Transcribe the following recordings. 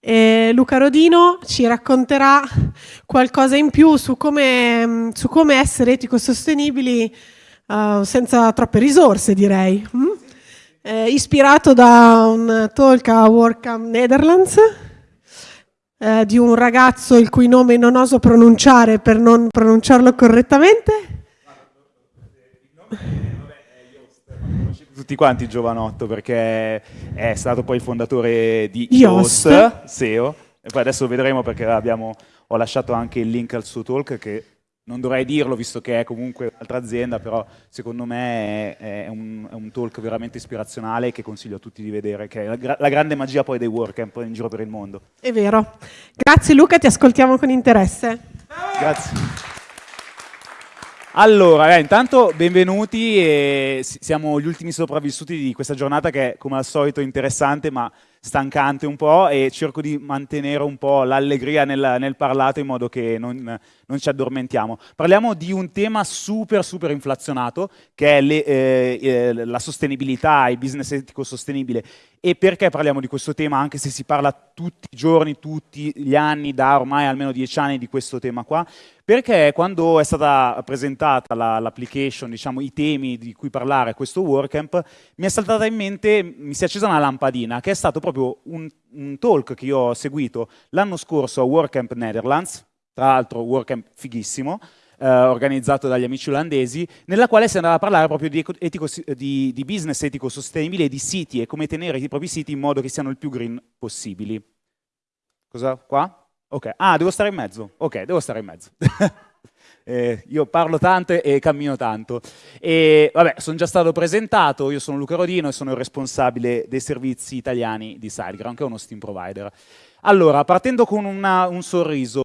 e Luca Rodino ci racconterà qualcosa in più su come, su come essere etico-sostenibili uh, senza troppe risorse, direi. Mm? Eh, ispirato da un talk a WordCamp Netherlands eh, di un ragazzo il cui nome non oso pronunciare per non pronunciarlo correttamente tutti quanti Giovanotto perché è stato poi il fondatore di Yoast, SEO, e poi adesso vedremo perché abbiamo, ho lasciato anche il link al suo talk che non dovrei dirlo visto che è comunque un'altra azienda, però secondo me è, è, un, è, un, talk veramente ispirazionale che consiglio a tutti di vedere, che è la, la grande magia poi dei WordCamp in giro per il mondo. È vero. Grazie Luca, ti ascoltiamo con interesse. Grazie. Allora, eh, intanto benvenuti, e siamo gli ultimi sopravvissuti di questa giornata che è come al solito interessante ma stancante un po' e cerco di mantenere un po' l'allegria nel, nel, parlato in modo che non, non, ci addormentiamo. Parliamo di un tema super super inflazionato che è le, eh, eh, la sostenibilità, il business etico sostenibile e perché parliamo di questo tema anche se si parla tutti i giorni, tutti gli anni, da ormai almeno dieci anni di questo tema qua? Perché quando è stata presentata l'application, la, diciamo i temi di cui parlare a questo WordCamp, mi è saltata in mente, mi si è accesa una lampadina, che è stato proprio un, un talk che io ho seguito l'anno scorso a WordCamp Netherlands, tra l'altro WordCamp fighissimo, eh, organizzato dagli amici olandesi, nella quale si andava a parlare proprio di, etico, di, di business etico sostenibile e di siti e come tenere i propri siti in modo che siano il più green possibili. Cosa? Qua? Ok. Ah, devo stare in mezzo? Ok, devo stare in mezzo. Eh, io parlo tanto e cammino tanto. E vabbè, sono già stato presentato, io sono Luca Rodino e sono il responsabile dei servizi italiani di SiteGround, che è uno Steam provider. Allora, partendo con una, un sorriso,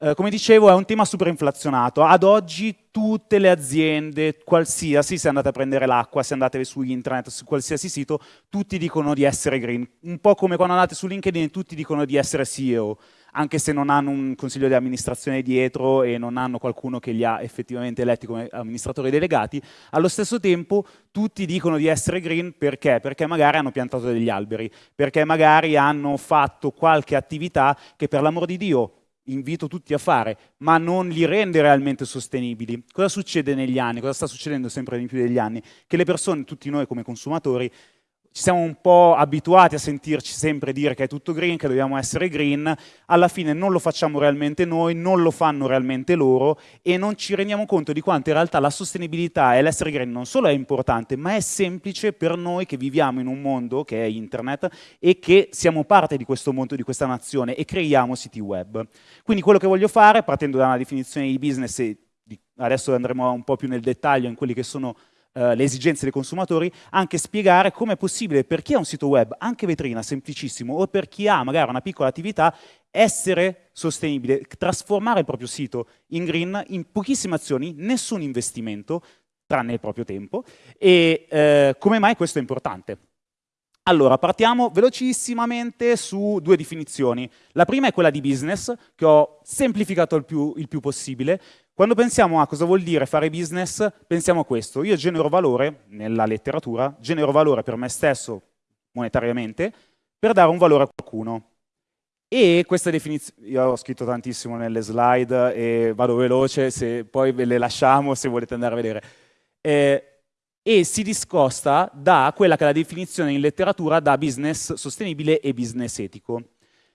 eh, come dicevo, è un tema super inflazionato. Ad oggi tutte le aziende, qualsiasi, se andate a prendere l'acqua, se andate su internet, su qualsiasi sito, tutti dicono di essere green. Un po' come quando andate su LinkedIn, tutti dicono di essere CEO, anche se non hanno un consiglio di amministrazione dietro e non hanno qualcuno che li ha effettivamente eletti come amministratori delegati. Allo stesso tempo tutti dicono di essere green perché? Perché magari hanno piantato degli alberi, perché magari hanno fatto qualche attività che per l'amor di Dio invito tutti a fare, ma non li rende realmente sostenibili. Cosa succede negli anni? Cosa sta succedendo sempre di più negli anni? Che le persone, tutti noi come consumatori, ci siamo un po' abituati a sentirci sempre dire che è tutto green, che dobbiamo essere green, alla fine non lo facciamo realmente noi, non lo fanno realmente loro e non ci rendiamo conto di quanto in realtà la sostenibilità e l'essere green non solo è importante, ma è semplice per noi che viviamo in un mondo che è internet e che siamo parte di questo mondo, di questa nazione e creiamo siti web. Quindi quello che voglio fare, partendo da una definizione di business e adesso andremo un po' più nel dettaglio in quelli che sono eh, le esigenze dei consumatori, anche spiegare come è possibile per chi ha un sito web, anche vetrina, semplicissimo, o per chi ha magari una piccola attività, essere sostenibile, trasformare il proprio sito in green in pochissime azioni, nessun investimento, tranne il proprio tempo, e eh, come mai questo è importante? Allora, partiamo velocissimamente su due definizioni. La prima è quella di business, che ho semplificato il più, il più possibile, quando pensiamo a cosa vuol dire fare business, pensiamo a questo. Io genero valore, nella letteratura, genero valore per me stesso, monetariamente, per dare un valore a qualcuno. E questa definizione, io ho scritto tantissimo nelle slide e vado veloce, se poi ve le lasciamo se volete andare a vedere. Eh, e si discosta da quella che è la definizione in letteratura da business sostenibile e business etico.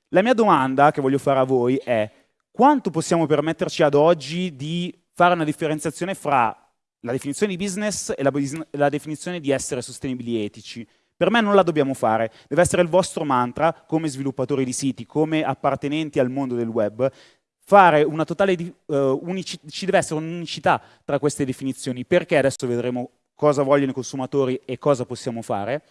La mia domanda che voglio fare a voi è quanto possiamo permetterci ad oggi di fare una differenziazione fra la definizione di business e la, la definizione di essere sostenibili etici? Per me non la dobbiamo fare, deve essere il vostro mantra come sviluppatori di siti, come appartenenti al mondo del web, fare una totale uh, unicità, ci deve essere un'unicità tra queste definizioni, perché adesso vedremo cosa vogliono i consumatori e cosa possiamo fare,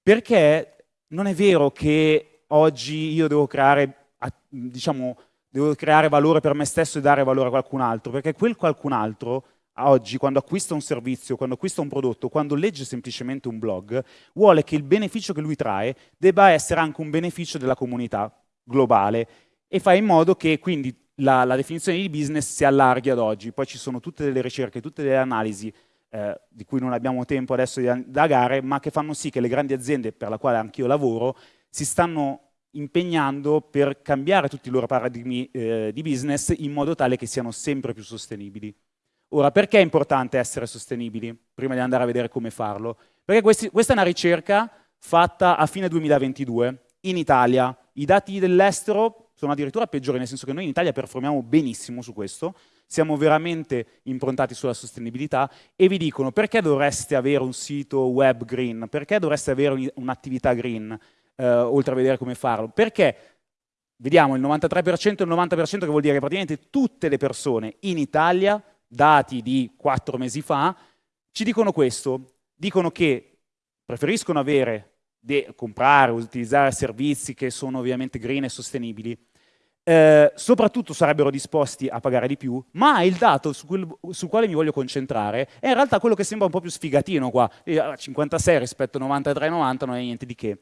perché non è vero che oggi io devo creare, diciamo, devo creare valore per me stesso e dare valore a qualcun altro, perché quel qualcun altro oggi quando acquista un servizio, quando acquista un prodotto, quando legge semplicemente un blog, vuole che il beneficio che lui trae debba essere anche un beneficio della comunità globale e fa in modo che quindi la, la definizione di business si allarghi ad oggi. Poi ci sono tutte delle ricerche, tutte delle analisi eh, di cui non abbiamo tempo adesso di indagare, ma che fanno sì che le grandi aziende per la quale anch'io lavoro si stanno impegnando per cambiare tutti i loro paradigmi eh, di business in modo tale che siano sempre più sostenibili. Ora, perché è importante essere sostenibili? Prima di andare a vedere come farlo. Perché questi, questa è una ricerca fatta a fine 2022 in Italia. I dati dell'estero sono addirittura peggiori, nel senso che noi in Italia performiamo benissimo su questo, siamo veramente improntati sulla sostenibilità e vi dicono perché dovreste avere un sito web green, perché dovreste avere un'attività green, eh, oltre a vedere come farlo, perché? Vediamo il 93% e il 90% che vuol dire che praticamente tutte le persone in Italia, dati di quattro mesi fa, ci dicono questo, dicono che preferiscono avere, comprare, utilizzare servizi che sono ovviamente green e sostenibili, eh, soprattutto sarebbero disposti a pagare di più, ma il dato su quel, sul quale mi voglio concentrare è in realtà quello che sembra un po' più sfigatino qua, 56 rispetto a 93-90 non è niente di che.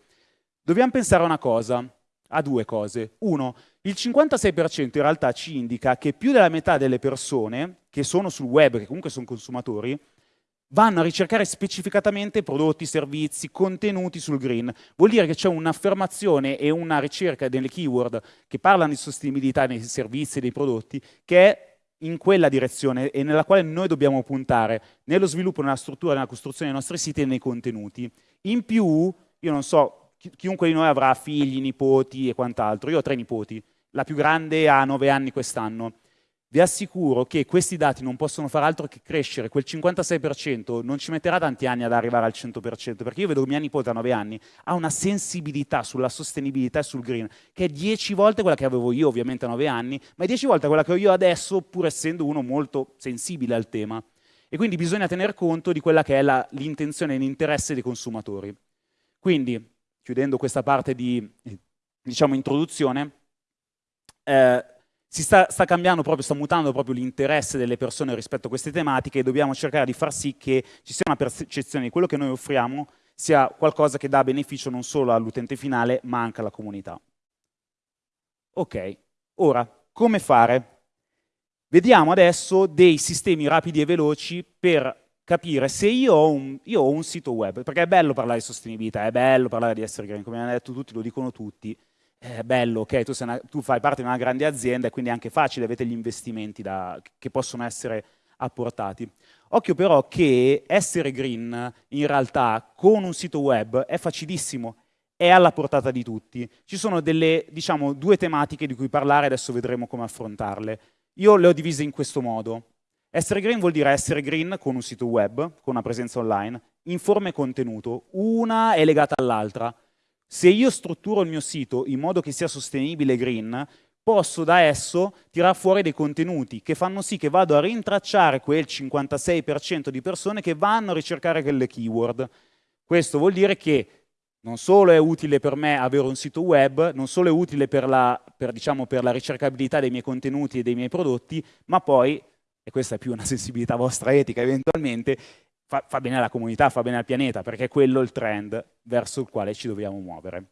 Dobbiamo pensare a una cosa, a due cose. Uno, il 56% in realtà ci indica che più della metà delle persone che sono sul web, che comunque sono consumatori, vanno a ricercare specificatamente prodotti, servizi, contenuti sul green. Vuol dire che c'è un'affermazione e una ricerca delle keyword che parlano di sostenibilità nei servizi e dei prodotti che è in quella direzione e nella quale noi dobbiamo puntare nello sviluppo, nella struttura, nella costruzione dei nostri siti e nei contenuti. In più, io non so, chiunque di noi avrà figli, nipoti e quant'altro. Io ho tre nipoti, la più grande ha nove anni quest'anno vi assicuro che questi dati non possono fare altro che crescere, quel 56% non ci metterà tanti anni ad arrivare al 100%, perché io vedo mia nipote a 9 anni, ha una sensibilità sulla sostenibilità e sul green, che è 10 volte quella che avevo io ovviamente a 9 anni, ma è 10 volte quella che ho io adesso, pur essendo uno molto sensibile al tema. E quindi bisogna tener conto di quella che è l'intenzione e l'interesse dei consumatori. Quindi, chiudendo questa parte di diciamo, introduzione, eh, si sta, sta, cambiando proprio, sta mutando proprio l'interesse delle persone rispetto a queste tematiche e dobbiamo cercare di far sì che ci sia una percezione di quello che noi offriamo sia qualcosa che dà beneficio non solo all'utente finale ma anche alla comunità. Ok, ora come fare? Vediamo adesso dei sistemi rapidi e veloci per capire se io ho, un, io ho un sito web, perché è bello parlare di sostenibilità, è bello parlare di essere green, come hanno detto tutti, lo dicono tutti, è bello, ok, tu, una, tu, fai parte di una grande azienda e quindi è anche facile, avete gli investimenti da, che possono essere apportati. Occhio però che essere green in realtà con un sito web è facilissimo, è alla portata di tutti. Ci sono delle, diciamo, due tematiche di cui parlare, adesso vedremo come affrontarle. Io le ho divise in questo modo. Essere green vuol dire essere green con un sito web, con una presenza online, in forma e contenuto. Una è legata all'altra. Se io strutturo il mio sito in modo che sia sostenibile e green, posso da esso tirare fuori dei contenuti che fanno sì che vado a rintracciare quel 56% di persone che vanno a ricercare quelle keyword. Questo vuol dire che non solo è utile per me avere un sito web, non solo è utile per la, per, diciamo, per la ricercabilità dei miei contenuti e dei miei prodotti, ma poi, e questa è più una sensibilità vostra etica eventualmente, fa, fa bene alla comunità, fa bene al pianeta, perché è quello il trend verso il quale ci dobbiamo muovere.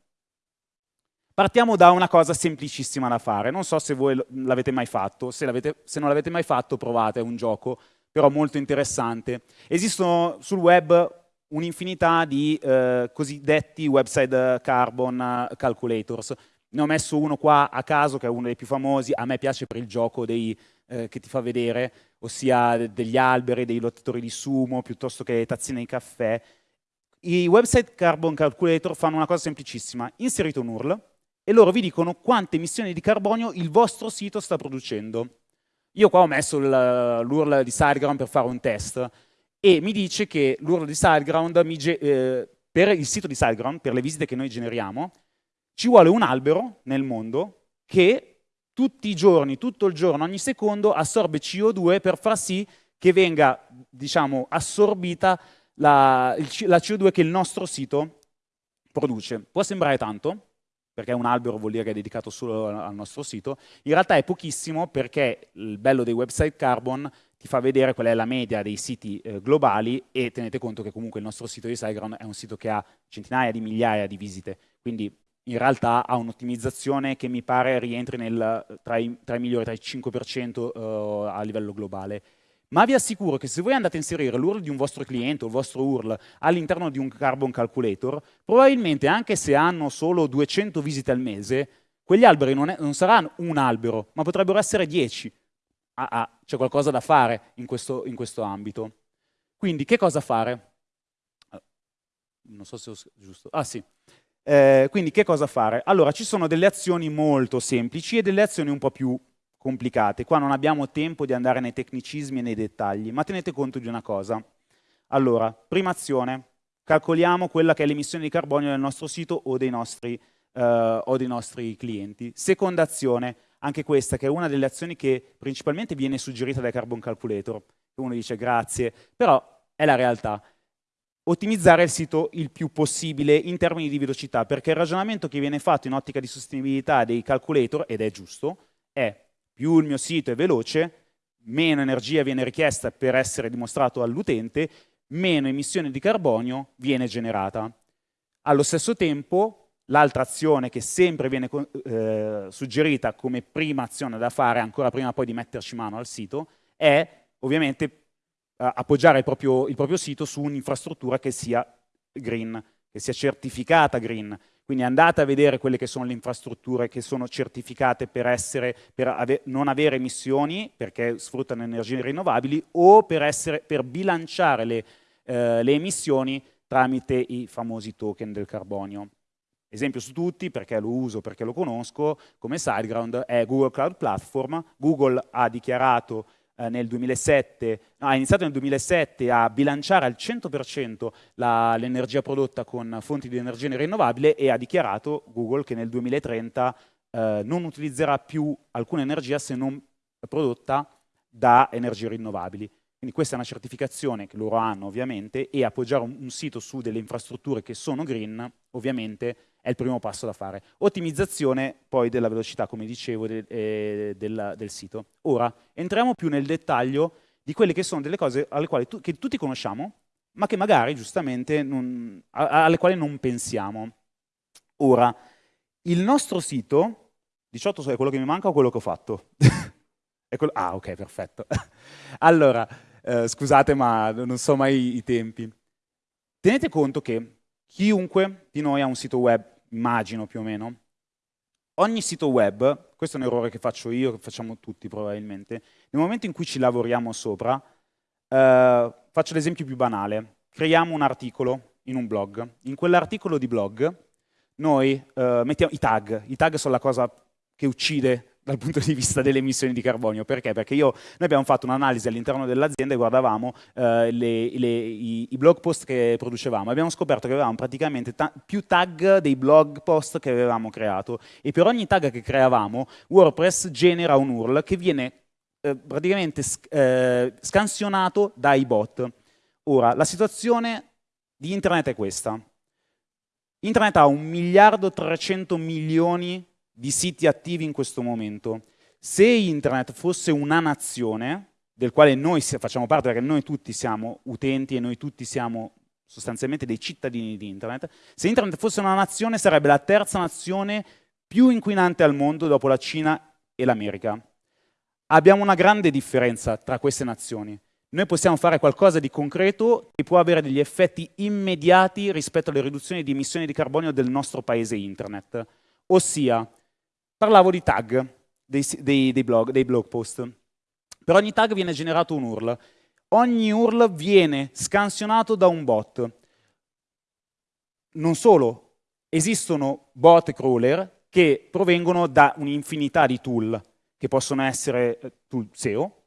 Partiamo da una cosa semplicissima da fare, non so se voi l'avete mai fatto, se, se non l'avete mai fatto provate, è un gioco però molto interessante. Esistono sul web un'infinità di eh, cosiddetti website carbon calculators. Ne ho messo uno qua a caso che è uno dei più famosi, a me piace per il gioco dei, eh, che ti fa vedere, ossia degli alberi, dei lottatori di sumo, piuttosto che tazzine di caffè. I website Carbon Calculator fanno una cosa semplicissima, inserite un URL e loro vi dicono quante emissioni di carbonio il vostro sito sta producendo. Io qua ho messo l'URL di SiteGround per fare un test e mi dice che l'URL di SiteGround, eh, per il sito di SiteGround, per le visite che noi generiamo, ci vuole un albero nel mondo che tutti i giorni, tutto il giorno, ogni secondo assorbe CO2 per far sì che venga diciamo, assorbita la, la CO2 che il nostro sito produce. Può sembrare tanto, perché un albero vuol dire che è dedicato solo al nostro sito, in realtà è pochissimo perché il bello dei website carbon ti fa vedere qual è la media dei siti eh, globali e tenete conto che comunque il nostro sito di SiteGround è un sito che ha centinaia di migliaia di visite, quindi in realtà ha un'ottimizzazione che mi pare rientri nel, tra, i, tra, i, migliori, tra i 5% uh, eh, a livello globale. ma vi assicuro che se voi andate a inserire l'URL di un vostro cliente o il vostro URL all'interno di un Carbon Calculator, probabilmente anche se hanno solo 200 visite al mese, quegli alberi non, è, non saranno un albero, ma potrebbero essere 10. Ah, ah, c'è qualcosa da fare in questo, in questo ambito. Quindi che cosa fare? Ah, non so se ho giusto. Ah sì. Eh, quindi che cosa fare? Allora, ci sono delle azioni molto semplici e delle azioni un po' più complicate. Qua non abbiamo tempo di andare nei tecnicismi e nei dettagli, ma tenete conto di una cosa. Allora, prima azione, calcoliamo quella che è l'emissione di carbonio del nostro sito o dei nostri, eh, o dei nostri clienti. Seconda azione, anche questa, che è una delle azioni che principalmente viene suggerita dai Carbon Calculator. Uno dice grazie, però è la realtà ottimizzare il sito il più possibile in termini di velocità, perché il ragionamento che viene fatto in ottica di sostenibilità dei calculator, ed è giusto, è più il mio sito è veloce, meno energia viene richiesta per essere dimostrato all'utente, meno emissione di carbonio viene generata. Allo stesso tempo, l'altra azione che sempre viene eh, suggerita come prima azione da fare, ancora prima poi di metterci mano al sito, è ovviamente appoggiare il proprio, il proprio sito su un'infrastruttura che sia green, che sia certificata green. Quindi andate a vedere quelle che sono le infrastrutture che sono certificate per, essere, per ave non avere emissioni, perché sfruttano energie rinnovabili, o per, essere, per bilanciare le, eh, le emissioni tramite i famosi token del carbonio. Esempio su tutti, perché lo uso, perché lo conosco, come SiteGround, è Google Cloud Platform. Google ha dichiarato eh, nel 2007, no, ha iniziato nel 2007 a bilanciare al 100% l'energia prodotta con fonti di energia rinnovabile e ha dichiarato Google che nel 2030 eh, non utilizzerà più alcuna energia se non prodotta da energie rinnovabili. Quindi questa è una certificazione che loro hanno ovviamente e appoggiare un, un sito su delle infrastrutture che sono green ovviamente è il primo passo da fare. Ottimizzazione poi della velocità, come dicevo, de, eh, del, del, sito. Ora, entriamo più nel dettaglio di quelle che sono delle cose alle quali tu, che tutti conosciamo, ma che magari giustamente non, alle quali non pensiamo. Ora, il nostro sito, 18 è quello che mi manca o quello che ho fatto? quello, ah, ok, perfetto. allora, eh, scusate ma non so mai i tempi. Tenete conto che Chiunque di noi ha un sito web, immagino più o meno. Ogni sito web, questo è un errore che faccio io, che facciamo tutti probabilmente, nel momento in cui ci lavoriamo sopra, eh, faccio l'esempio più banale, creiamo un articolo in un blog. In quell'articolo di blog noi eh, mettiamo i tag, i tag sono la cosa che uccide dal punto di vista delle emissioni di carbonio. Perché? Perché io, noi abbiamo fatto un'analisi all'interno dell'azienda e guardavamo eh, le, le, i, i, blog post che producevamo. Abbiamo scoperto che avevamo praticamente ta più tag dei blog post che avevamo creato e per ogni tag che creavamo WordPress genera un URL che viene eh, praticamente sc eh, scansionato dai bot. Ora, la situazione di internet è questa. Internet ha un miliardo 300 milioni di siti attivi in questo momento. Se internet fosse una nazione, del quale noi facciamo parte, perché noi tutti siamo utenti e noi tutti siamo sostanzialmente dei cittadini di internet, se internet fosse una nazione sarebbe la terza nazione più inquinante al mondo dopo la Cina e l'America. Abbiamo una grande differenza tra queste nazioni. Noi possiamo fare qualcosa di concreto che può avere degli effetti immediati rispetto alle riduzioni di emissioni di carbonio del nostro paese internet. Ossia, parlavo di tag dei, dei, dei, blog, dei blog post. Per ogni tag viene generato un URL. Ogni URL viene scansionato da un bot. Non solo, esistono bot crawler che provengono da un'infinità di tool, che possono essere eh, tool SEO,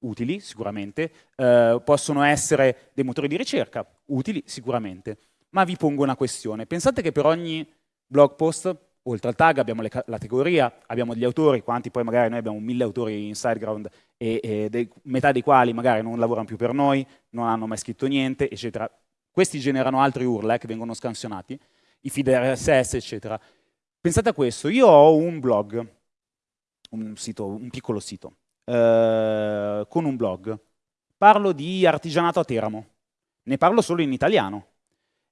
utili sicuramente, eh, possono essere dei motori di ricerca, utili sicuramente. Ma vi pongo una questione. Pensate che per ogni blog post oltre al tag abbiamo la categoria, abbiamo gli autori, quanti poi magari noi abbiamo mille autori in SiteGround e, e dei, metà dei quali magari non lavorano più per noi, non hanno mai scritto niente, eccetera. Questi generano altri URL eh, che vengono scansionati, i feed RSS, eccetera. Pensate a questo, io ho un blog, un, sito, un piccolo sito, eh, con un blog, parlo di artigianato a Teramo, ne parlo solo in italiano,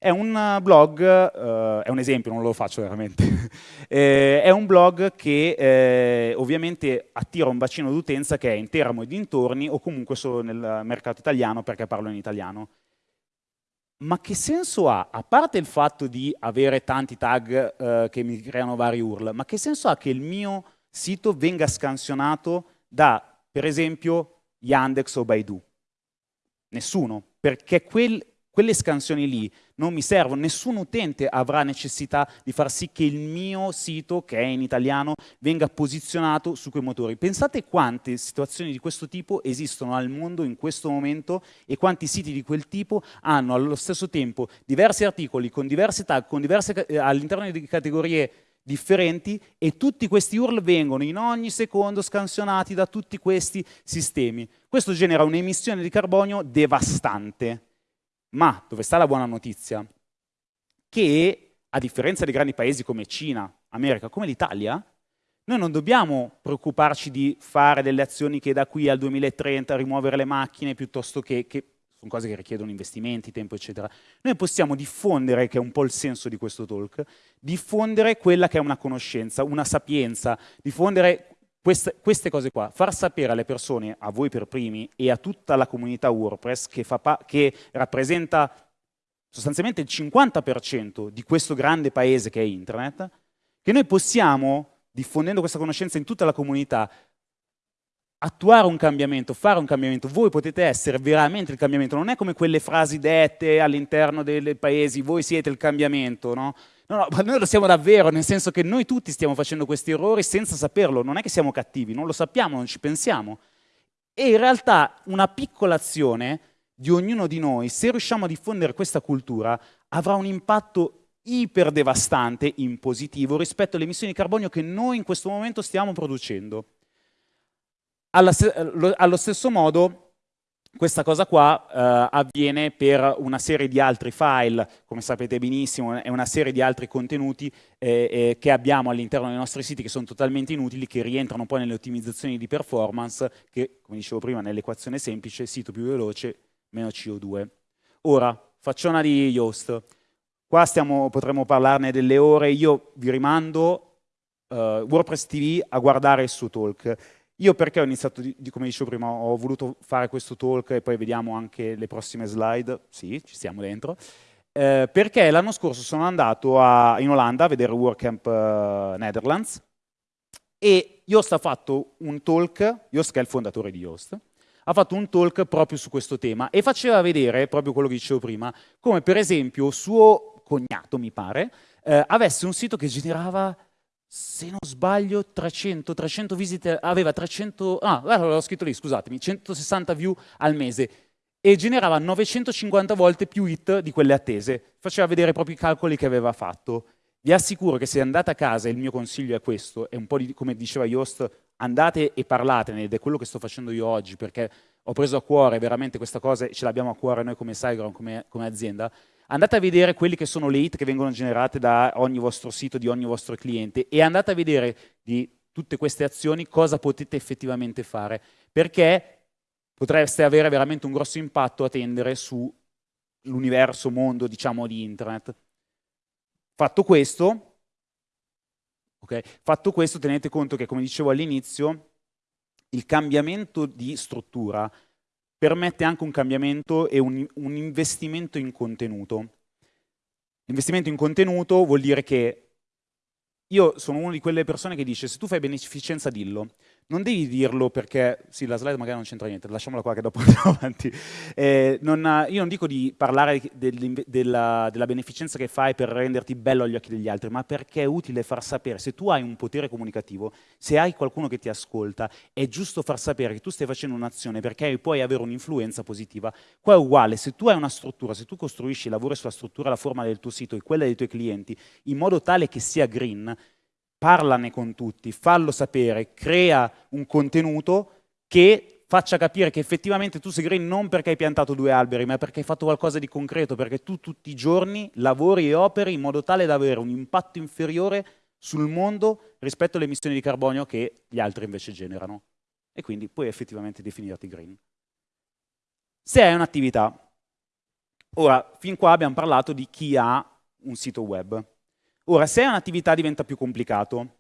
È un blog, eh, è un esempio, non lo faccio veramente, eh, è un blog che eh, ovviamente attira un bacino d'utenza che è in Teramo e dintorni o comunque solo nel mercato italiano perché parlo in italiano. Ma che senso ha, a parte il fatto di avere tanti tag eh, che mi creano vari URL, ma che senso ha che il mio sito venga scansionato da, per esempio, Yandex o Baidu? Nessuno, perché quel, quelle scansioni lì non mi servono, nessun utente avrà necessità di far sì che il mio sito, che è in italiano, venga posizionato su quei motori. Pensate quante situazioni di questo tipo esistono al mondo in questo momento e quanti siti di quel tipo hanno allo stesso tempo diversi articoli con diverse tag, eh, all'interno di categorie differenti e tutti questi URL vengono in ogni secondo scansionati da tutti questi sistemi. Questo genera un'emissione di carbonio devastante ma dove sta la buona notizia? Che a differenza di grandi paesi come Cina, America, come l'Italia, noi non dobbiamo preoccuparci di fare delle azioni che da qui al 2030 rimuovere le macchine piuttosto che, che sono cose che richiedono investimenti, tempo, eccetera. Noi possiamo diffondere, che è un po' il senso di questo talk, diffondere quella che è una conoscenza, una sapienza, diffondere queste, queste, cose qua, far sapere alle persone, a voi per primi e a tutta la comunità WordPress che, che rappresenta sostanzialmente il 50% di questo grande paese che è internet, che noi possiamo, diffondendo questa conoscenza in tutta la comunità, attuare un cambiamento, fare un cambiamento. Voi potete essere veramente il cambiamento, non è come quelle frasi dette all'interno dei paesi, voi siete il cambiamento, no? No, no, ma noi lo siamo davvero, nel senso che noi tutti stiamo facendo questi errori senza saperlo, non è che siamo cattivi, non lo sappiamo, non ci pensiamo. E in realtà una piccola azione di ognuno di noi, se riusciamo a diffondere questa cultura, avrà un impatto iper devastante in positivo rispetto alle emissioni di carbonio che noi in questo momento stiamo producendo. allo stesso modo questa cosa qua eh, avviene per una serie di altri file, come sapete benissimo, è una serie di altri contenuti eh, eh, che abbiamo all'interno dei nostri siti che sono totalmente inutili, che rientrano poi nelle ottimizzazioni di performance, che, come dicevo prima, nell'equazione semplice, sito più veloce, meno CO2. Ora, facciona di Yoast. Qua stiamo, potremmo parlarne delle ore, io vi rimando uh, WordPress TV a guardare il suo talk io perché ho iniziato, di, come dicevo prima, ho voluto fare questo talk e poi vediamo anche le prossime slide, sì, ci stiamo dentro, eh, perché l'anno scorso sono andato a, in Olanda a vedere WordCamp uh, Netherlands e Yoast ha fatto un talk, Yoast che è il fondatore di Yoast, ha fatto un talk proprio su questo tema e faceva vedere, proprio quello che dicevo prima, come per esempio suo cognato, mi pare, eh, avesse un sito che generava se non sbaglio 300, 300 visite, aveva 300, ah, l'ho scritto lì, scusatemi, 160 view al mese e generava 950 volte più hit di quelle attese. Faceva vedere i calcoli che aveva fatto. Vi assicuro che se andate a casa, il mio consiglio è questo, è un po' di, come diceva Yoast, andate e parlatene, ed è quello che sto facendo io oggi, perché ho preso a cuore veramente questa cosa, e ce l'abbiamo a cuore noi come SiteGround, come, come azienda, andate a vedere quelli che sono le hit che vengono generate da ogni vostro sito, di ogni vostro cliente e andate a vedere di tutte queste azioni cosa potete effettivamente fare, perché potreste avere veramente un grosso impatto a tendere sull'universo, mondo, diciamo, di internet. Fatto questo, okay, fatto questo, tenete conto che, come dicevo all'inizio, il cambiamento di struttura permette anche un cambiamento e un, un investimento in contenuto. L'investimento in contenuto vuol dire che io sono una di quelle persone che dice se tu fai beneficenza dillo, non devi dirlo perché, sì la slide magari non c'entra niente, lasciamola qua che dopo andiamo avanti. Eh, non, io non dico di parlare del, della, della, beneficenza che fai per renderti bello agli occhi degli altri, ma perché è utile far sapere, se tu hai un potere comunicativo, se hai qualcuno che ti ascolta, è giusto far sapere che tu stai facendo un'azione perché puoi avere un'influenza positiva. Qua è uguale, se tu hai una struttura, se tu costruisci, lavori sulla struttura, la forma del tuo sito e quella dei tuoi clienti, in modo tale che sia green, parlane con tutti, fallo sapere, crea un contenuto che faccia capire che effettivamente tu sei green non perché hai piantato due alberi, ma perché hai fatto qualcosa di concreto, perché tu tutti i giorni lavori e operi in modo tale da avere un impatto inferiore sul mondo rispetto alle emissioni di carbonio che gli altri invece generano. E quindi puoi effettivamente definirti green. Se hai un'attività Ora, fin qua abbiamo parlato di chi ha un sito web. Ora, se è un'attività diventa più complicato,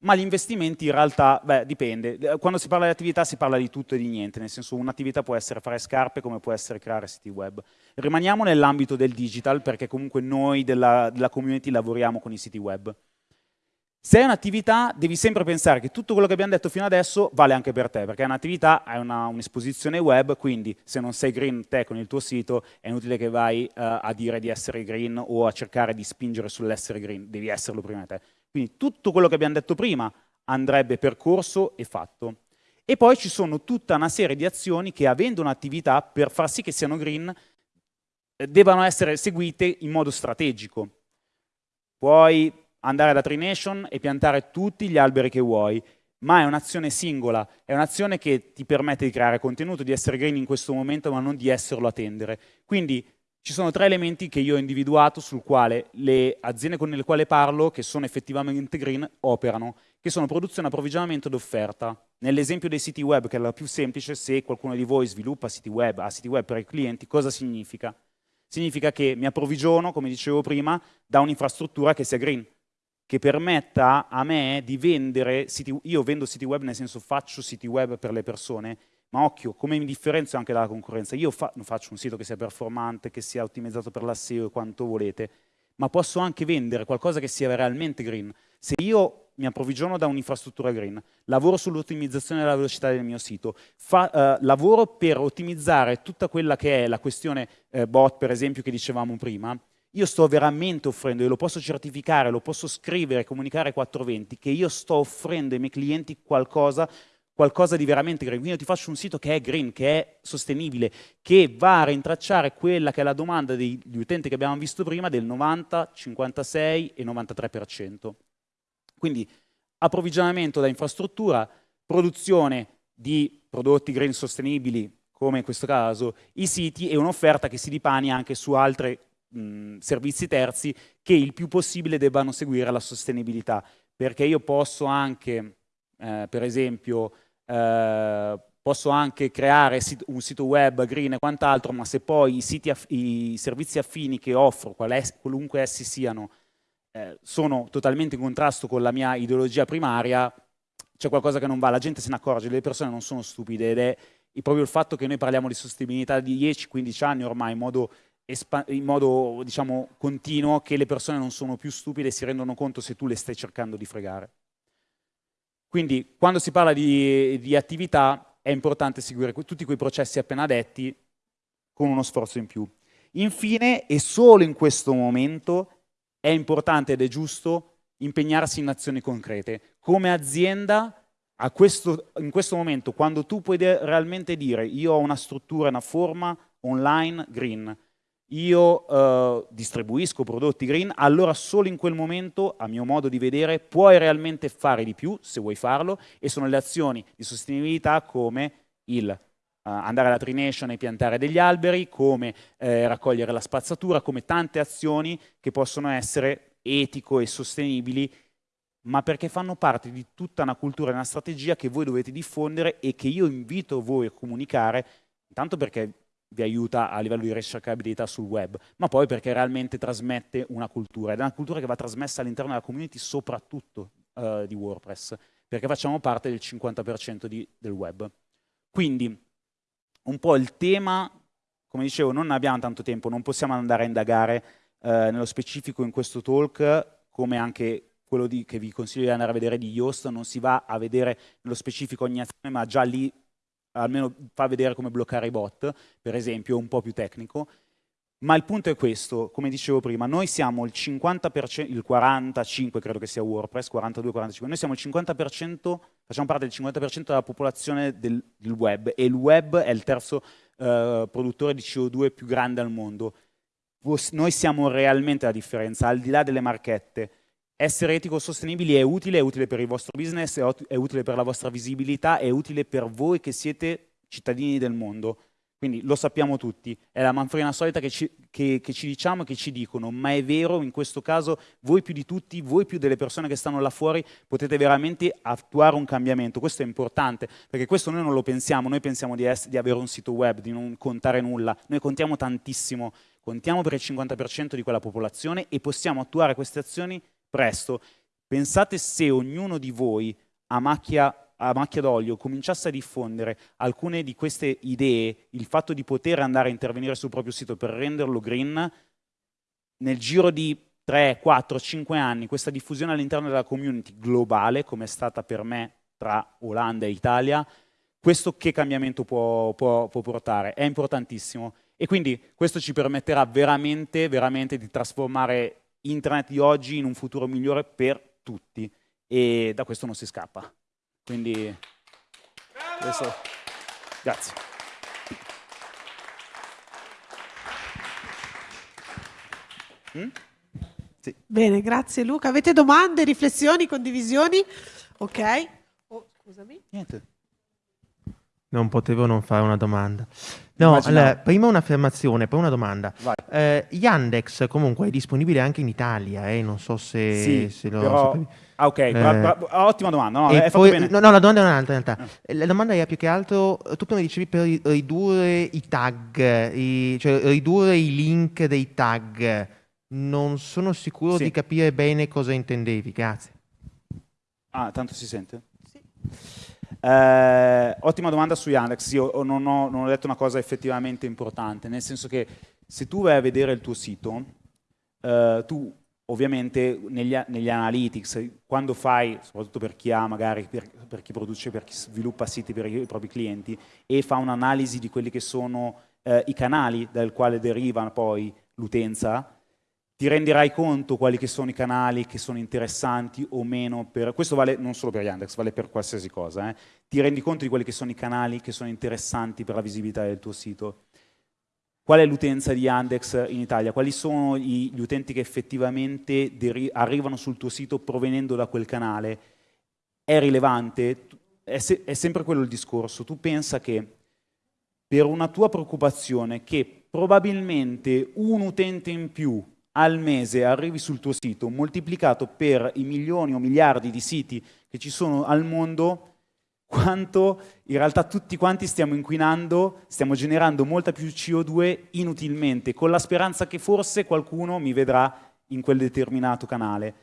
ma gli investimenti in realtà, beh, dipende. Quando si parla di attività si parla di tutto e di niente, nel senso un'attività può essere fare scarpe come può essere creare siti web. Rimaniamo nell'ambito del digital perché comunque noi della, della community lavoriamo con i siti web. Se è un'attività devi sempre pensare che tutto quello che abbiamo detto fino adesso vale anche per te, perché è un'attività, hai un'esposizione un web, quindi se non sei green te con il tuo sito è inutile che vai uh, a dire di essere green o a cercare di spingere sull'essere green, devi esserlo prima di te. Quindi tutto quello che abbiamo detto prima andrebbe percorso e fatto. E poi ci sono tutta una serie di azioni che avendo un'attività per far sì che siano green eh, debbano essere seguite in modo strategico. Puoi andare da Trination e piantare tutti gli alberi che vuoi, ma è un'azione singola, è un'azione che ti permette di creare contenuto, di essere green in questo momento, ma non di esserlo a tendere. Quindi ci sono tre elementi che io ho individuato sul quale le aziende con le quali parlo, che sono effettivamente green, operano, che sono produzione, approvvigionamento ed offerta. Nell'esempio dei siti web, che è la più semplice, se qualcuno di voi sviluppa siti web, ha siti web per i clienti, cosa significa? Significa che mi approvvigiono, come dicevo prima, da un'infrastruttura che sia green che permetta a me di vendere siti, io vendo siti web nel senso faccio siti web per le persone, ma occhio, come mi differenzio anche dalla concorrenza? Io fa, faccio un sito che sia performante, che sia ottimizzato per la SEO e quanto volete, ma posso anche vendere qualcosa che sia realmente green. Se io mi approvvigiono da un'infrastruttura green, lavoro sull'ottimizzazione della velocità del mio sito, fa, eh, lavoro per ottimizzare tutta quella che è la questione eh, bot, per esempio, che dicevamo prima, io sto veramente offrendo, e lo posso certificare, lo posso scrivere, comunicare 420, che io sto offrendo ai miei clienti qualcosa, qualcosa di veramente green. Quindi io ti faccio un sito che è green, che è sostenibile, che va a rintracciare quella che è la domanda degli utenti che abbiamo visto prima del 90, 56 e 93%. Quindi approvvigionamento da infrastruttura, produzione di prodotti green sostenibili, come in questo caso i siti, e un'offerta che si dipani anche su altre mh, servizi terzi che il più possibile debbano seguire la sostenibilità, perché io posso anche, eh, per esempio, eh, posso anche creare un sito web green e quant'altro, ma se poi i, i servizi affini che offro, qualunque essi siano, eh, sono totalmente in contrasto con la mia ideologia primaria, c'è qualcosa che non va, la gente se ne accorge, le persone non sono stupide ed è proprio il fatto che noi parliamo di sostenibilità di 10-15 anni ormai in modo in modo diciamo, continuo che le persone non sono più stupide e si rendono conto se tu le stai cercando di fregare. Quindi quando si parla di, di attività è importante seguire tutti quei processi appena detti con uno sforzo in più. Infine, e solo in questo momento, è importante ed è giusto impegnarsi in azioni concrete. Come azienda, questo, in questo momento, quando tu puoi realmente dire io ho una struttura, una forma online green, io eh, distribuisco prodotti green, allora solo in quel momento, a mio modo di vedere, puoi realmente fare di più, se vuoi farlo, e sono le azioni di sostenibilità come il uh, andare alla Trination e piantare degli alberi, come eh, raccogliere la spazzatura, come tante azioni che possono essere etico e sostenibili, ma perché fanno parte di tutta una cultura e una strategia che voi dovete diffondere e che io invito voi a comunicare, intanto perché vi aiuta a livello di ricercabilità sul web, ma poi perché realmente trasmette una cultura, ed è una cultura che va trasmessa all'interno della community soprattutto uh, di WordPress, perché facciamo parte del 50% di, del web. Quindi un po' il tema, come dicevo, non abbiamo tanto tempo, non possiamo andare a indagare uh, nello specifico in questo talk, come anche quello di, che vi consiglio di andare a vedere di Yoast, non si va a vedere nello specifico ogni azione, ma già lì almeno fa vedere come bloccare i bot, per esempio, un po' più tecnico. Ma il punto è questo, come dicevo prima, noi siamo il 50%, il 45% credo che sia WordPress, 42-45%, noi siamo il 50%, facciamo parte del 50% della popolazione del, del, web e il web è il terzo eh, produttore di CO2 più grande al mondo. Noi siamo realmente la differenza, al di là delle marchette essere etico sostenibili è utile, è utile per il vostro business, è utile per la vostra visibilità, è utile per voi che siete cittadini del mondo. Quindi lo sappiamo tutti, è la manfrina solita che ci, che, che ci diciamo e che ci dicono, ma è vero, in questo caso voi più di tutti, voi più delle persone che stanno là fuori, potete veramente attuare un cambiamento. Questo è importante, perché questo noi non lo pensiamo, noi pensiamo di, essere, di avere un sito web, di non contare nulla, noi contiamo tantissimo contiamo per il 50% di quella popolazione e possiamo attuare queste azioni presto. Pensate se ognuno di voi a macchia, a macchia d'olio cominciasse a diffondere alcune di queste idee, il fatto di poter andare a intervenire sul proprio sito per renderlo green, nel giro di 3, 4, 5 anni questa diffusione all'interno della community globale, come è stata per me tra Olanda e Italia, questo che cambiamento può, può, può portare? È importantissimo. E quindi questo ci permetterà veramente, veramente di trasformare internet di oggi in un futuro migliore per tutti. E da questo non si scappa. Quindi, questo, grazie. Mm? Sì. Bene, grazie Luca. Avete domande, riflessioni, condivisioni? Ok. Oh, scusami. Niente. Non potevo non fare una domanda. No, allora, prima un'affermazione, poi una domanda. Eh, Yandex comunque è disponibile anche in Italia, eh? non so se, sì, se lo però... sapevi. Ah, ok, eh, ottima domanda. No, è poi, no, no, la domanda è un'altra in realtà. Eh. La domanda è più che altro, tu prima dicevi per ridurre i tag, i, cioè ridurre i link dei tag. Non sono sicuro sì. di capire bene cosa intendevi, grazie. Ah, tanto si sente? Sì. Eh, ottima domanda su Yandex, io non ho, non ho, detto una cosa effettivamente importante, nel senso che se tu vai a vedere il tuo sito, eh, tu ovviamente negli, negli, analytics, quando fai, soprattutto per chi ha magari, per, per, chi produce, per chi sviluppa siti per i, propri clienti, e fa un'analisi di quelli che sono eh, i canali dal quale deriva poi l'utenza, ti renderai conto quali che sono i canali che sono interessanti o meno per... Questo vale non solo per Yandex, vale per qualsiasi cosa. Eh? Ti rendi conto di quali che sono i canali che sono interessanti per la visibilità del tuo sito. Qual è l'utenza di Yandex in Italia? Quali sono gli utenti che effettivamente arrivano sul tuo sito provenendo da quel canale? È rilevante? È, se è sempre quello il discorso. Tu pensa che per una tua preoccupazione che probabilmente un utente in più al mese arrivi sul tuo sito moltiplicato per i milioni o miliardi di siti che ci sono al mondo, quanto in realtà tutti quanti stiamo inquinando, stiamo generando molta più CO2 inutilmente, con la speranza che forse qualcuno mi vedrà in quel determinato canale.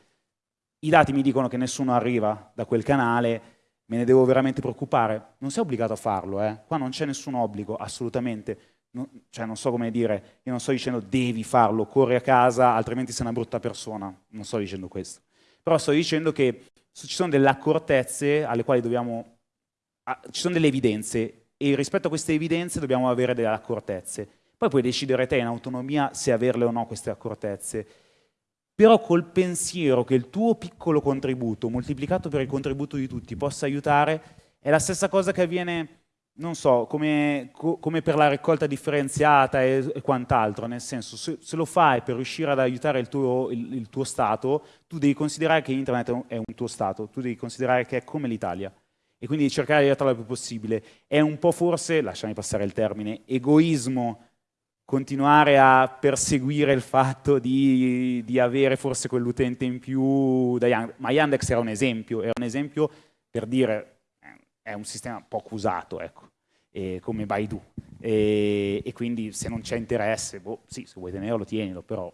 I dati mi dicono che nessuno arriva da quel canale, me ne devo veramente preoccupare? Non sei obbligato a farlo, eh? qua non c'è nessun obbligo, assolutamente non, cioè non so come dire, io non sto dicendo devi farlo, corri a casa, altrimenti sei una brutta persona, non sto dicendo questo. Però sto dicendo che ci sono delle accortezze alle quali dobbiamo, ci sono delle evidenze e rispetto a queste evidenze dobbiamo avere delle accortezze. Poi puoi decidere te in autonomia se averle o no queste accortezze. Però col pensiero che il tuo piccolo contributo, moltiplicato per il contributo di tutti, possa aiutare, è la stessa cosa che avviene non so, come, co come, per la raccolta differenziata e, e quant'altro, nel senso, se, se, lo fai per riuscire ad aiutare il tuo, il, il tuo, Stato, tu devi considerare che Internet è un, tuo Stato, tu devi considerare che è come l'Italia e quindi cercare di aiutarlo il più possibile. È un po' forse, lasciami passare il termine, egoismo continuare a perseguire il fatto di, di avere forse quell'utente in più da Yandex, ma Yandex era un esempio, era un esempio per dire è un sistema poco usato, ecco, come Baidu. E, e, quindi se non c'è interesse, boh, sì, se vuoi tenerlo, tienilo, però...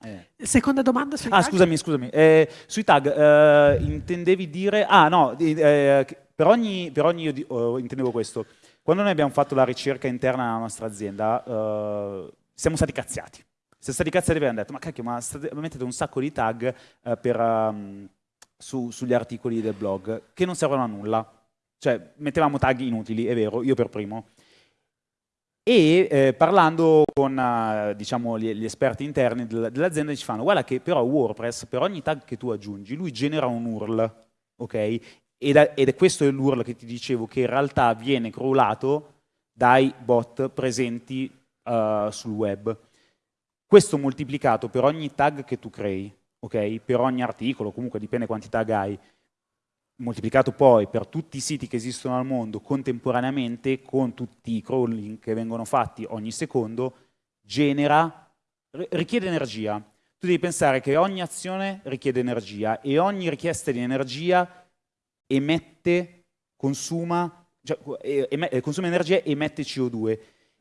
Eh. Seconda domanda sui ah, tag? scusami, scusami. Eh, sui tag eh, intendevi dire... Ah, no, eh, per ogni, per ogni io oh, intendevo questo. Quando noi abbiamo fatto la ricerca interna nella nostra azienda, eh, siamo stati cazziati. Siamo stati cazziati perché abbiamo detto, ma cacchio, ma state, mettete un sacco di tag eh, per... Um, su, sugli articoli del blog che non servono a nulla. Cioè, mettevamo tag inutili, è vero, io per primo. E eh, parlando con uh, diciamo, gli, gli, esperti interni dell'azienda ci fanno guarda che però WordPress per ogni tag che tu aggiungi lui genera un URL, ok? Ed ed è questo l'URL che ti dicevo che in realtà viene crawlato dai bot presenti uh, sul web. Questo moltiplicato per ogni tag che tu crei okay? per ogni articolo, comunque dipende quanti tag hai, moltiplicato poi per tutti i siti che esistono al mondo contemporaneamente con tutti i crawling che vengono fatti ogni secondo, genera, richiede energia. Tu devi pensare che ogni azione richiede energia e ogni richiesta di energia emette, consuma, cioè, consuma energia e emette CO2.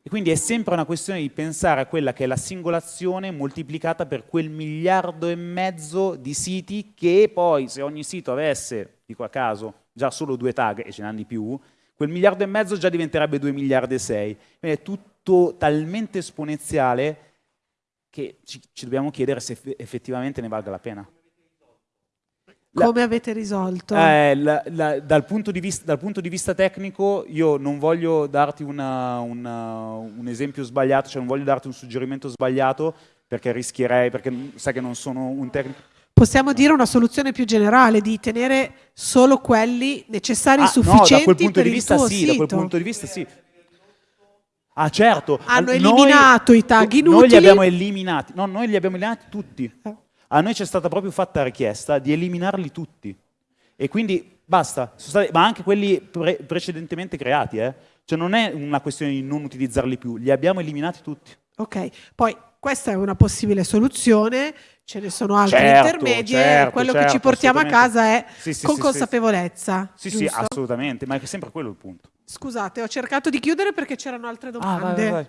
E quindi è sempre una questione di pensare a quella che è la singolazione moltiplicata per quel miliardo e mezzo di siti che poi, se ogni sito avesse, dico a caso, già solo due tag e ce n'hanno di più, quel miliardo e mezzo già diventerebbe 2 miliardi e 6. Quindi è tutto talmente esponenziale che ci, ci dobbiamo chiedere se effettivamente ne valga la pena. Come avete risolto? Eh, la, la, dal, punto vista, dal, punto di vista, tecnico io non voglio darti una, una, un esempio sbagliato, cioè non voglio darti un suggerimento sbagliato perché rischierei, perché sai che non sono un tecnico. Possiamo dire una soluzione più generale di tenere solo quelli necessari e ah, sufficienti no, da quel punto di vista sì, sito. Da quel punto di vista sì. Ah certo. Hanno noi, eliminato i tag inutili. Noi li abbiamo eliminati. No, noi li abbiamo eliminati tutti. Eh a noi c'è stata proprio fatta richiesta di eliminarli tutti. E quindi basta, stati, ma anche quelli pre precedentemente creati, eh? Cioè non è una questione di non utilizzarli più, li abbiamo eliminati tutti. Ok, poi questa è una possibile soluzione, ce ne sono altre certo, intermedie, certo, quello certo, che ci portiamo a casa è sì, sì, con sì, consapevolezza. Sì, sì, assolutamente, ma è sempre quello il punto. Scusate, ho cercato di chiudere perché c'erano altre domande. Ah, vai, vai, vai.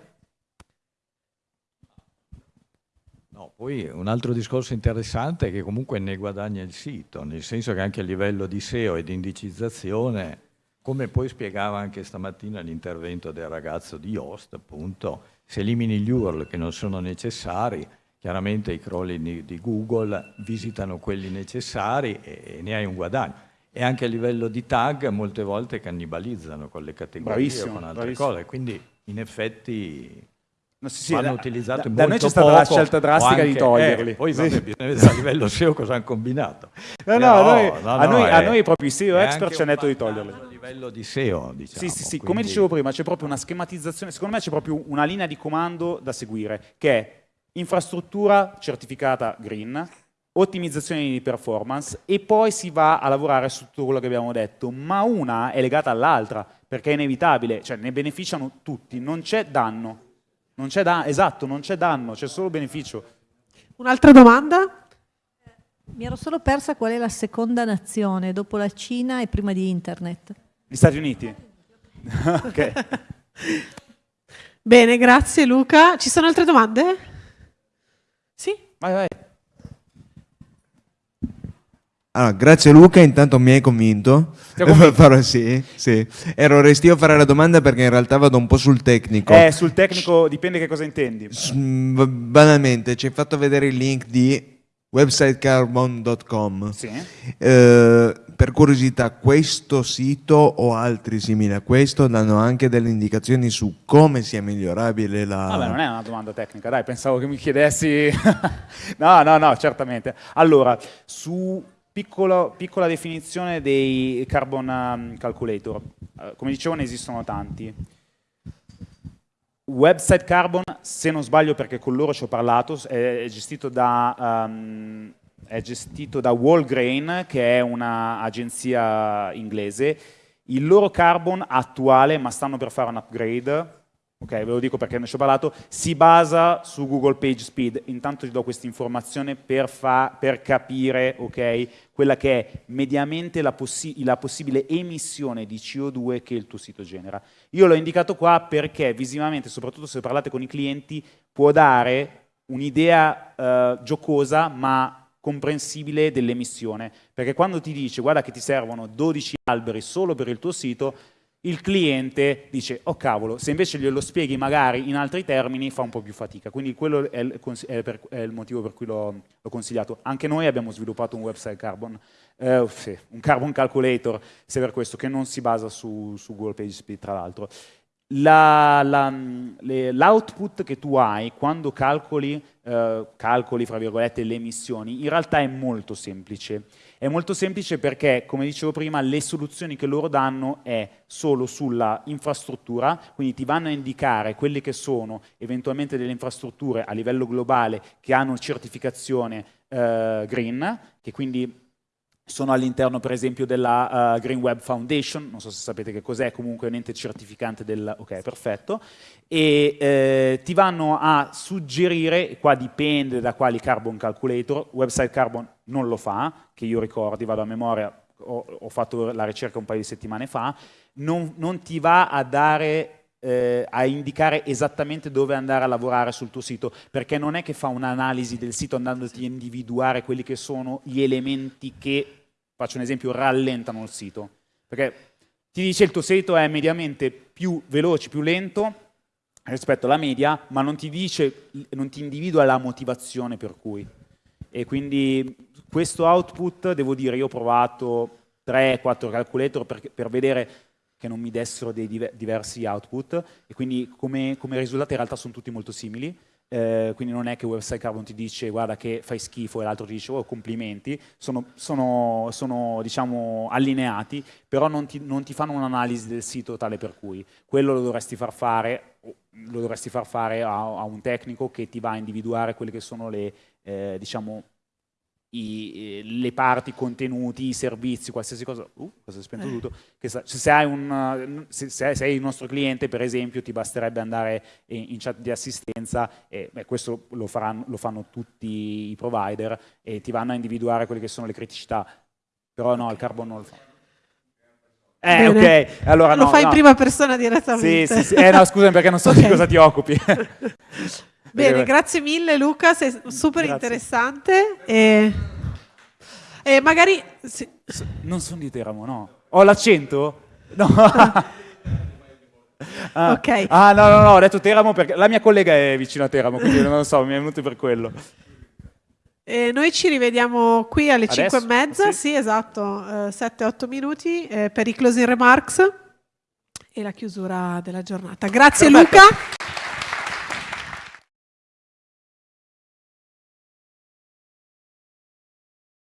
No, poi un altro discorso interessante è che comunque ne guadagna il sito, nel senso che anche a livello di SEO e di indicizzazione, come poi spiegava anche stamattina l'intervento del ragazzo di Yoast, appunto, se elimini gli URL che non sono necessari, chiaramente i crawler di, Google visitano quelli necessari e, ne hai un guadagno. E anche a livello di tag molte volte cannibalizzano con le categorie bravissimo, o con altre bravissimo. cose, quindi in effetti No, sì, sì, vanno utilizzati da, da noi c'è stata la scelta drastica anche, di toglierli. Eh, poi sì. vabbè, bisogna vedere a livello SEO cosa hanno combinato. No, no, a, noi, no, a, noi, a noi proprio i SEO expert ci hanno detto di toglierli. A livello di SEO, diciamo. Sì, sì, sì. Quindi... come dicevo prima, c'è proprio una schematizzazione, secondo me c'è proprio una linea di comando da seguire, che è infrastruttura certificata green, ottimizzazione di performance e poi si va a lavorare su tutto quello che abbiamo detto, ma una è legata all'altra, perché è inevitabile, cioè ne beneficiano tutti, non c'è danno. Non c'è danno, esatto, non c'è danno, c'è solo beneficio. Un'altra domanda? Mi ero solo persa qual è la seconda nazione dopo la Cina e prima di Internet. Gli Stati Uniti. ok. Bene, grazie Luca. Ci sono altre domande? Sì? Vai, vai. Allora, grazie Luca, intanto mi hai convinto. Farò, sì, sì. Ero restio a fare la domanda perché in realtà vado un po' sul tecnico. Eh, sul tecnico dipende che cosa intendi. Banalmente, ci hai fatto vedere il link di websitecarbon.com. Sì. Eh, per curiosità, questo sito o altri simili a questo danno anche delle indicazioni su come sia migliorabile la... Vabbè, non è una domanda tecnica, dai, pensavo che mi chiedessi... no, no, no, certamente. Allora, su Piccolo, piccola definizione dei carbon um, calculator. Uh, come dicevo ne esistono tanti. Website Carbon, se non sbaglio perché con loro ci ho parlato, è gestito da, um, è gestito da Wallgrain, che è un'agenzia inglese. Il loro Carbon attuale, ma stanno per fare un upgrade, ok, ve lo dico perché ne ho parlato, si basa su Google Page Speed. Intanto ti do questa informazione per, per, capire ok, quella che è mediamente la, possi la, possibile emissione di CO2 che il tuo sito genera. Io l'ho indicato qua perché visivamente, soprattutto se parlate con i clienti, può dare un'idea eh, giocosa ma comprensibile dell'emissione. Perché quando ti dice guarda che ti servono 12 alberi solo per il tuo sito, il cliente dice, oh cavolo, se invece glielo spieghi magari in altri termini fa un po' più fatica, quindi quello è il, è per, è il motivo per cui l'ho consigliato. Anche noi abbiamo sviluppato un website carbon, eh, un carbon calculator, se per questo, che non si basa su, su Google PageSpeed tra l'altro. L'output la, che tu hai quando calcoli, eh, calcoli, le emissioni, in realtà è molto semplice è molto semplice perché, come dicevo prima, le soluzioni che loro danno è solo sulla infrastruttura, quindi ti vanno a indicare quelle che sono eventualmente delle infrastrutture a livello globale che hanno certificazione eh, green, che quindi sono all'interno per esempio della uh, Green Web Foundation, non so se sapete che cos'è, comunque è un ente certificante del... ok, perfetto, e eh, ti vanno a suggerire, qua dipende da quali carbon calculator, Website Carbon non lo fa, che io ricordi, vado a memoria, ho, ho fatto la ricerca un paio di settimane fa, non, non ti va a dare eh, a indicare esattamente dove andare a lavorare sul tuo sito, perché non è che fa un'analisi del sito andandoti a individuare quelli che sono gli elementi che, faccio un esempio, rallentano il sito. Perché ti dice il tuo sito è mediamente più veloce, più lento rispetto alla media, ma non ti dice, non ti individua la motivazione per cui. E quindi questo output, devo dire, io ho provato 3-4 calculator per, per vedere che non mi dessero dei diversi output e quindi come, come risultati in realtà sono tutti molto simili. Eh, quindi non è che Website Carbon ti dice guarda che fai schifo e l'altro ti dice oh complimenti, sono, sono, sono diciamo allineati, però non ti, non ti fanno un'analisi del sito tale per cui. Quello lo dovresti far fare, dovresti far fare a, a un tecnico che ti va a individuare quelle che sono le, eh, diciamo, i, le parti, i contenuti, i servizi, qualsiasi cosa, uh, cosa è spento eh. tutto, se, sei un, se, se, sei il nostro cliente per esempio ti basterebbe andare in, in chat di assistenza e beh, questo lo, faranno, lo, fanno tutti i provider e ti vanno a individuare quelle che sono le criticità, però no, il carbon non lo fa. Eh, Bene. ok, allora Lo no, fai no. in prima persona direttamente. Sì, sì, sì. Eh, no, scusami perché non so okay. di cosa ti occupi. Bene, grazie mille Luca, sei super grazie. interessante. E, e magari... Sì. Non sono di Teramo, no. Ho l'accento? No. Ah. ok. Ah, no, no, no, ho detto Teramo perché la mia collega è vicino a Teramo, quindi non lo so, mi è venuto per quello. E noi ci rivediamo qui alle Adesso? 5 e mezza, sì, sì esatto, uh, 7-8 minuti eh, per i closing remarks e la chiusura della giornata. Grazie Perfetto. Luca.